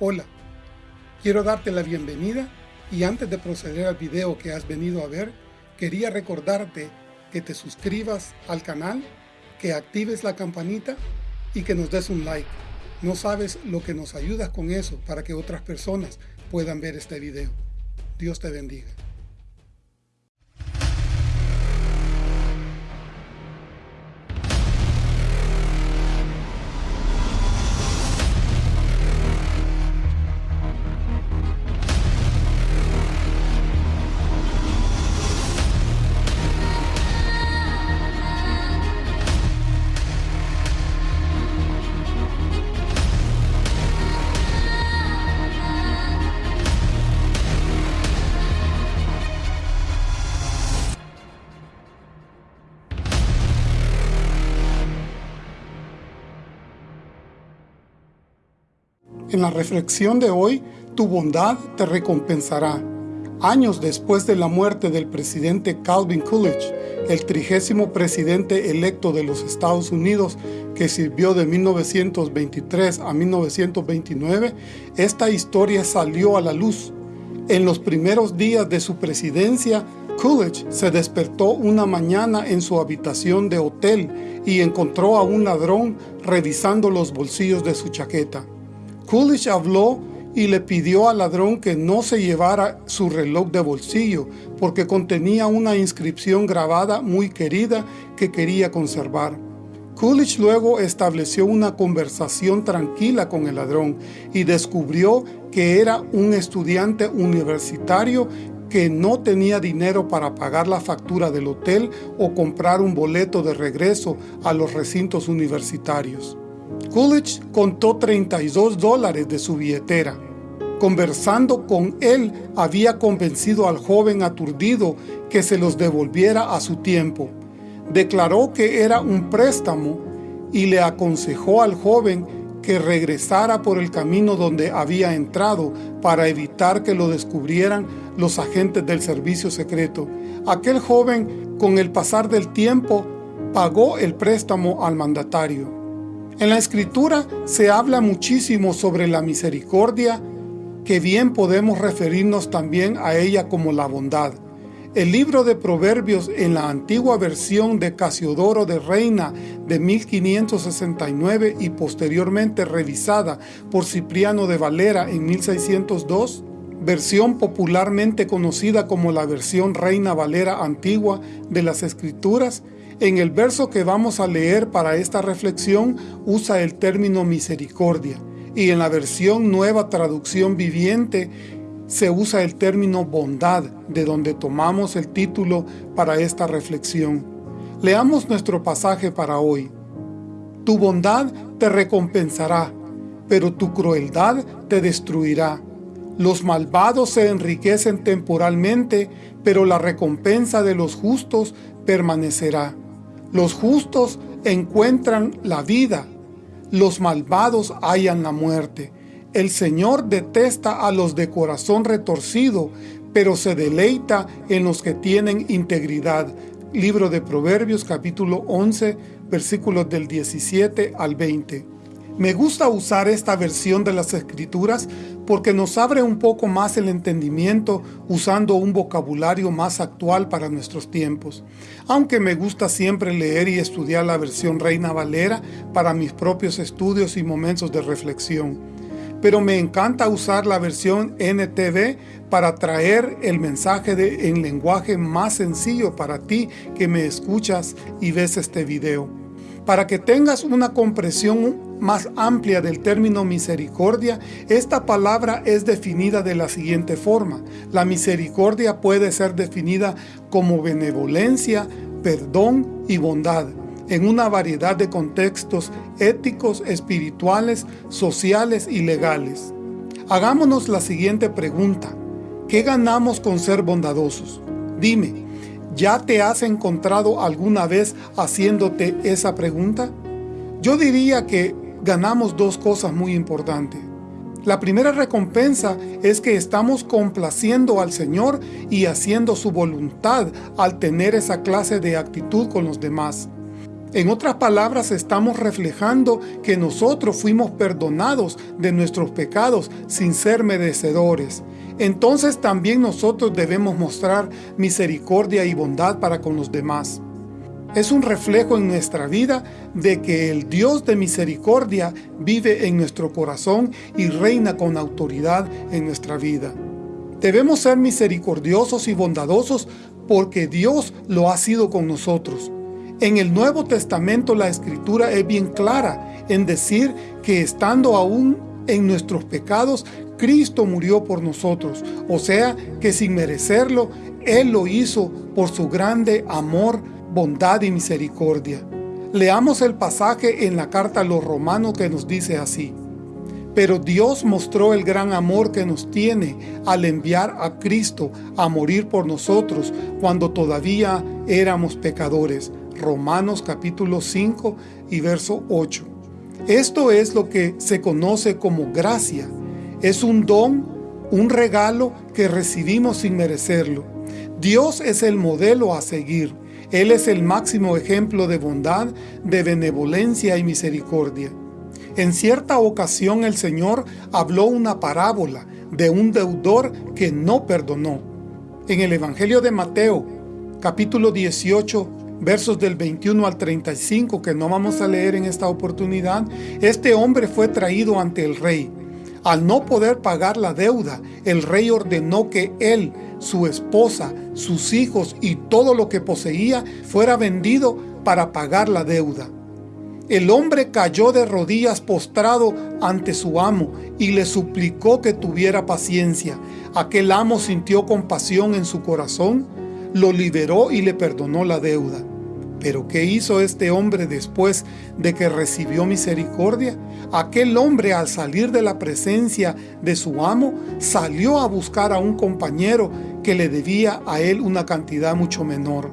Hola, quiero darte la bienvenida y antes de proceder al video que has venido a ver, quería recordarte que te suscribas al canal, que actives la campanita y que nos des un like. No sabes lo que nos ayudas con eso para que otras personas puedan ver este video. Dios te bendiga. En la reflexión de hoy, tu bondad te recompensará. Años después de la muerte del presidente Calvin Coolidge, el trigésimo presidente electo de los Estados Unidos que sirvió de 1923 a 1929, esta historia salió a la luz. En los primeros días de su presidencia, Coolidge se despertó una mañana en su habitación de hotel y encontró a un ladrón revisando los bolsillos de su chaqueta. Coolidge habló y le pidió al ladrón que no se llevara su reloj de bolsillo porque contenía una inscripción grabada muy querida que quería conservar. Coolidge luego estableció una conversación tranquila con el ladrón y descubrió que era un estudiante universitario que no tenía dinero para pagar la factura del hotel o comprar un boleto de regreso a los recintos universitarios. Coolidge contó 32 dólares de su billetera. Conversando con él, había convencido al joven aturdido que se los devolviera a su tiempo. Declaró que era un préstamo y le aconsejó al joven que regresara por el camino donde había entrado para evitar que lo descubrieran los agentes del servicio secreto. Aquel joven, con el pasar del tiempo, pagó el préstamo al mandatario. En la Escritura se habla muchísimo sobre la misericordia, que bien podemos referirnos también a ella como la bondad. El libro de Proverbios en la antigua versión de Casiodoro de Reina de 1569 y posteriormente revisada por Cipriano de Valera en 1602, versión popularmente conocida como la versión Reina Valera antigua de las Escrituras, en el verso que vamos a leer para esta reflexión usa el término misericordia y en la versión Nueva Traducción Viviente se usa el término bondad, de donde tomamos el título para esta reflexión. Leamos nuestro pasaje para hoy. Tu bondad te recompensará, pero tu crueldad te destruirá. Los malvados se enriquecen temporalmente, pero la recompensa de los justos permanecerá. Los justos encuentran la vida, los malvados hallan la muerte. El Señor detesta a los de corazón retorcido, pero se deleita en los que tienen integridad. Libro de Proverbios capítulo 11, versículos del 17 al 20. Me gusta usar esta versión de las Escrituras porque nos abre un poco más el entendimiento usando un vocabulario más actual para nuestros tiempos. Aunque me gusta siempre leer y estudiar la versión Reina Valera para mis propios estudios y momentos de reflexión. Pero me encanta usar la versión NTV para traer el mensaje de, en lenguaje más sencillo para ti que me escuchas y ves este video. Para que tengas una comprensión más amplia del término misericordia, esta palabra es definida de la siguiente forma. La misericordia puede ser definida como benevolencia, perdón y bondad en una variedad de contextos éticos, espirituales, sociales y legales. Hagámonos la siguiente pregunta. ¿Qué ganamos con ser bondadosos? Dime, ¿ya te has encontrado alguna vez haciéndote esa pregunta? Yo diría que ganamos dos cosas muy importantes. La primera recompensa es que estamos complaciendo al Señor y haciendo su voluntad al tener esa clase de actitud con los demás. En otras palabras, estamos reflejando que nosotros fuimos perdonados de nuestros pecados sin ser merecedores. Entonces también nosotros debemos mostrar misericordia y bondad para con los demás. Es un reflejo en nuestra vida de que el Dios de misericordia vive en nuestro corazón y reina con autoridad en nuestra vida. Debemos ser misericordiosos y bondadosos porque Dios lo ha sido con nosotros. En el Nuevo Testamento la Escritura es bien clara en decir que estando aún en nuestros pecados, Cristo murió por nosotros. O sea, que sin merecerlo, Él lo hizo por su grande amor, bondad y misericordia. Leamos el pasaje en la carta a los romanos que nos dice así. Pero Dios mostró el gran amor que nos tiene al enviar a Cristo a morir por nosotros cuando todavía éramos pecadores. Romanos capítulo 5 y verso 8. Esto es lo que se conoce como gracia. Es un don, un regalo que recibimos sin merecerlo. Dios es el modelo a seguir. Él es el máximo ejemplo de bondad, de benevolencia y misericordia. En cierta ocasión el Señor habló una parábola de un deudor que no perdonó. En el Evangelio de Mateo, capítulo 18, versos del 21 al 35 que no vamos a leer en esta oportunidad, este hombre fue traído ante el rey. Al no poder pagar la deuda, el rey ordenó que él, su esposa, sus hijos y todo lo que poseía fuera vendido para pagar la deuda. El hombre cayó de rodillas postrado ante su amo y le suplicó que tuviera paciencia. Aquel amo sintió compasión en su corazón lo liberó y le perdonó la deuda. Pero ¿qué hizo este hombre después de que recibió misericordia? Aquel hombre al salir de la presencia de su amo, salió a buscar a un compañero que le debía a él una cantidad mucho menor.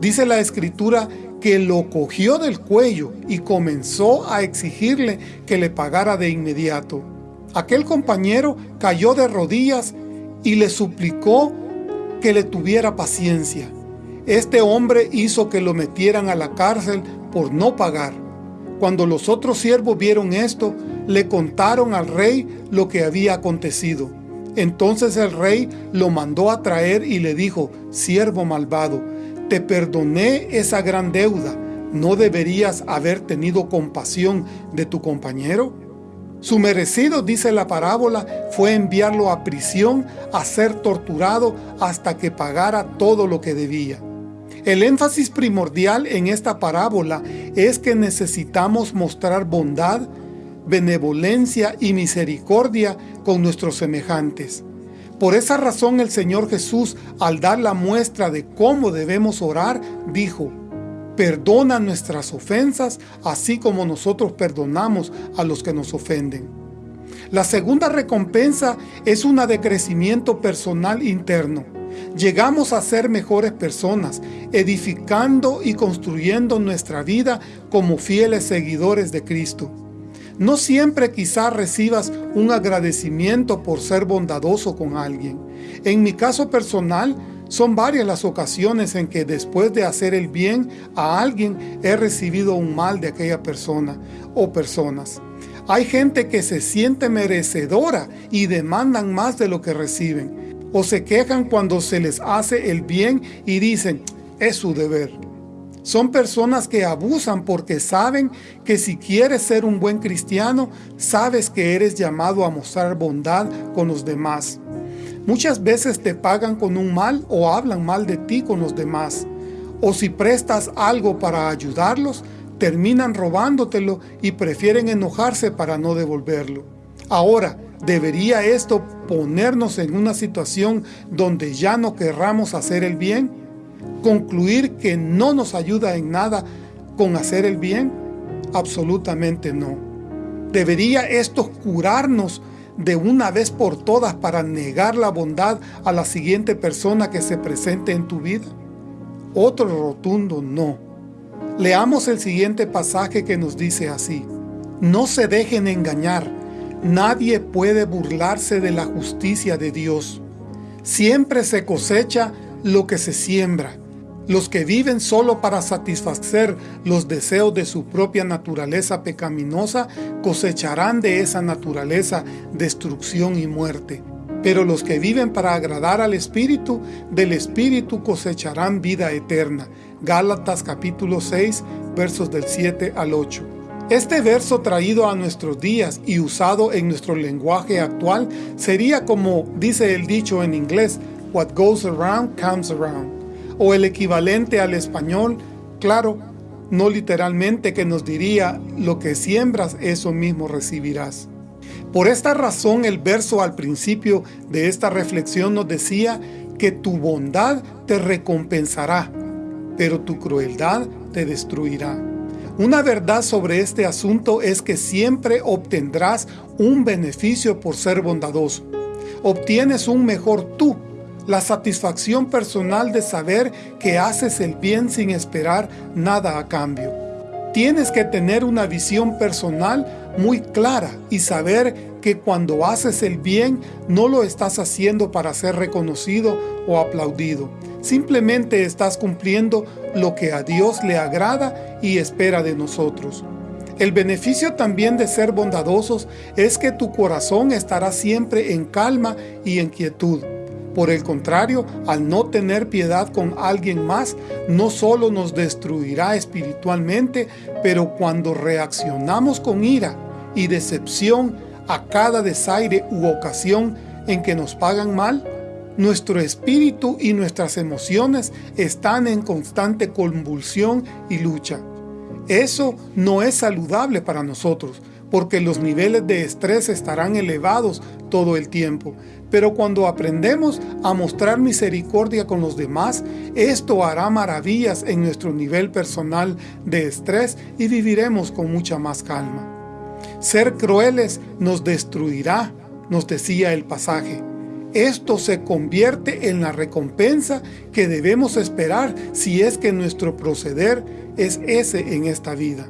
Dice la escritura que lo cogió del cuello y comenzó a exigirle que le pagara de inmediato. Aquel compañero cayó de rodillas y le suplicó que le tuviera paciencia. Este hombre hizo que lo metieran a la cárcel por no pagar. Cuando los otros siervos vieron esto, le contaron al rey lo que había acontecido. Entonces el rey lo mandó a traer y le dijo, siervo malvado, te perdoné esa gran deuda, ¿no deberías haber tenido compasión de tu compañero? Su merecido, dice la parábola, fue enviarlo a prisión a ser torturado hasta que pagara todo lo que debía. El énfasis primordial en esta parábola es que necesitamos mostrar bondad, benevolencia y misericordia con nuestros semejantes. Por esa razón el Señor Jesús, al dar la muestra de cómo debemos orar, dijo, perdona nuestras ofensas, así como nosotros perdonamos a los que nos ofenden. La segunda recompensa es una de crecimiento personal interno. Llegamos a ser mejores personas, edificando y construyendo nuestra vida como fieles seguidores de Cristo. No siempre quizás recibas un agradecimiento por ser bondadoso con alguien. En mi caso personal, son varias las ocasiones en que después de hacer el bien a alguien he recibido un mal de aquella persona o personas. Hay gente que se siente merecedora y demandan más de lo que reciben. O se quejan cuando se les hace el bien y dicen, es su deber. Son personas que abusan porque saben que si quieres ser un buen cristiano, sabes que eres llamado a mostrar bondad con los demás. Muchas veces te pagan con un mal o hablan mal de ti con los demás. O si prestas algo para ayudarlos, terminan robándotelo y prefieren enojarse para no devolverlo. Ahora, ¿debería esto ponernos en una situación donde ya no querramos hacer el bien? ¿Concluir que no nos ayuda en nada con hacer el bien? Absolutamente no. ¿Debería esto curarnos de una vez por todas para negar la bondad a la siguiente persona que se presente en tu vida? Otro rotundo no. Leamos el siguiente pasaje que nos dice así. No se dejen engañar. Nadie puede burlarse de la justicia de Dios. Siempre se cosecha lo que se siembra. Los que viven solo para satisfacer los deseos de su propia naturaleza pecaminosa cosecharán de esa naturaleza destrucción y muerte. Pero los que viven para agradar al Espíritu, del Espíritu cosecharán vida eterna. Gálatas capítulo 6, versos del 7 al 8. Este verso traído a nuestros días y usado en nuestro lenguaje actual sería como dice el dicho en inglés, What goes around comes around o el equivalente al español, claro, no literalmente que nos diría, lo que siembras, eso mismo recibirás. Por esta razón el verso al principio de esta reflexión nos decía que tu bondad te recompensará, pero tu crueldad te destruirá. Una verdad sobre este asunto es que siempre obtendrás un beneficio por ser bondadoso. Obtienes un mejor tú la satisfacción personal de saber que haces el bien sin esperar nada a cambio. Tienes que tener una visión personal muy clara y saber que cuando haces el bien no lo estás haciendo para ser reconocido o aplaudido. Simplemente estás cumpliendo lo que a Dios le agrada y espera de nosotros. El beneficio también de ser bondadosos es que tu corazón estará siempre en calma y en quietud. Por el contrario, al no tener piedad con alguien más, no solo nos destruirá espiritualmente, pero cuando reaccionamos con ira y decepción a cada desaire u ocasión en que nos pagan mal, nuestro espíritu y nuestras emociones están en constante convulsión y lucha. Eso no es saludable para nosotros, porque los niveles de estrés estarán elevados todo el tiempo. Pero cuando aprendemos a mostrar misericordia con los demás, esto hará maravillas en nuestro nivel personal de estrés y viviremos con mucha más calma. Ser crueles nos destruirá, nos decía el pasaje. Esto se convierte en la recompensa que debemos esperar si es que nuestro proceder es ese en esta vida.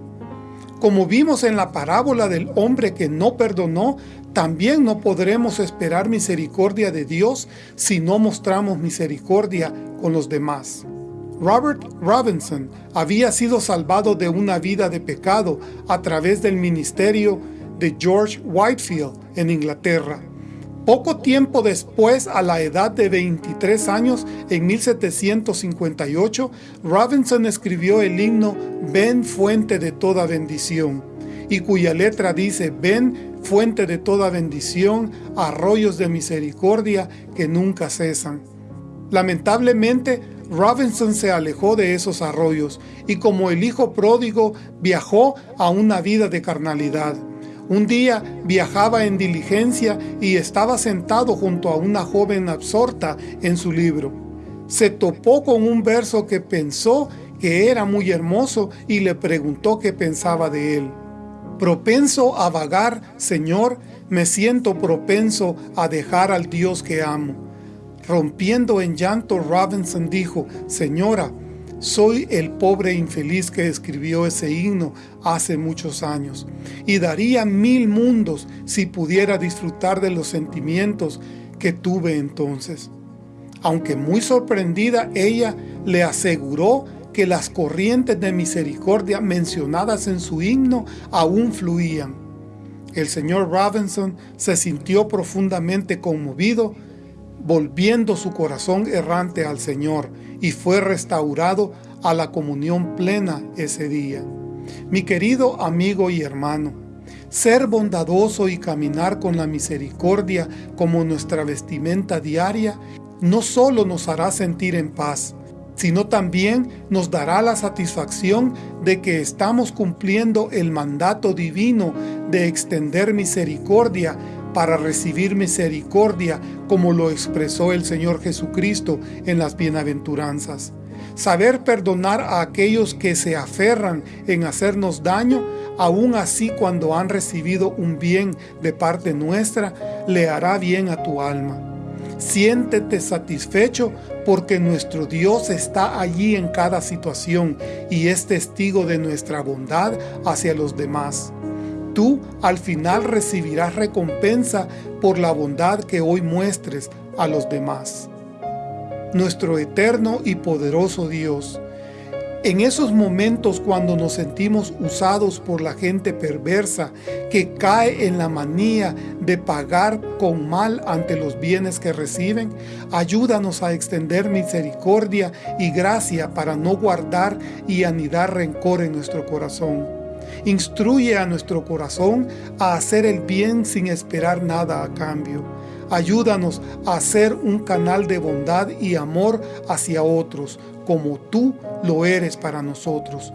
Como vimos en la parábola del hombre que no perdonó, también no podremos esperar misericordia de Dios si no mostramos misericordia con los demás. Robert Robinson había sido salvado de una vida de pecado a través del ministerio de George Whitefield en Inglaterra. Poco tiempo después, a la edad de 23 años, en 1758, Robinson escribió el himno Ven fuente de toda bendición, y cuya letra dice Ven fuente de toda bendición, arroyos de misericordia que nunca cesan. Lamentablemente, Robinson se alejó de esos arroyos y como el hijo pródigo viajó a una vida de carnalidad. Un día viajaba en diligencia y estaba sentado junto a una joven absorta en su libro. Se topó con un verso que pensó que era muy hermoso y le preguntó qué pensaba de él. Propenso a vagar, Señor, me siento propenso a dejar al Dios que amo. Rompiendo en llanto, Robinson dijo, Señora, soy el pobre infeliz que escribió ese himno hace muchos años, y daría mil mundos si pudiera disfrutar de los sentimientos que tuve entonces. Aunque muy sorprendida, ella le aseguró que las corrientes de misericordia mencionadas en su himno aún fluían. El señor Robinson se sintió profundamente conmovido, volviendo su corazón errante al Señor, y fue restaurado a la comunión plena ese día. Mi querido amigo y hermano, ser bondadoso y caminar con la misericordia como nuestra vestimenta diaria, no solo nos hará sentir en paz, sino también nos dará la satisfacción de que estamos cumpliendo el mandato divino de extender misericordia para recibir misericordia como lo expresó el Señor Jesucristo en las bienaventuranzas. Saber perdonar a aquellos que se aferran en hacernos daño, aun así cuando han recibido un bien de parte nuestra, le hará bien a tu alma. Siéntete satisfecho porque nuestro Dios está allí en cada situación y es testigo de nuestra bondad hacia los demás tú al final recibirás recompensa por la bondad que hoy muestres a los demás. nuestro eterno y poderoso Dios. En esos momentos cuando nos sentimos usados por la gente perversa que cae en la manía de pagar con mal ante los bienes que reciben, ayúdanos a extender misericordia y gracia para no guardar y anidar rencor en nuestro corazón. Instruye a nuestro corazón a hacer el bien sin esperar nada a cambio Ayúdanos a ser un canal de bondad y amor hacia otros, como tú lo eres para nosotros.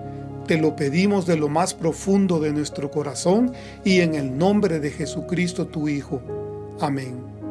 Te lo pedimos de lo más profundo de nuestro corazón y en el nombre de Jesucristo tu Hijo. Amén.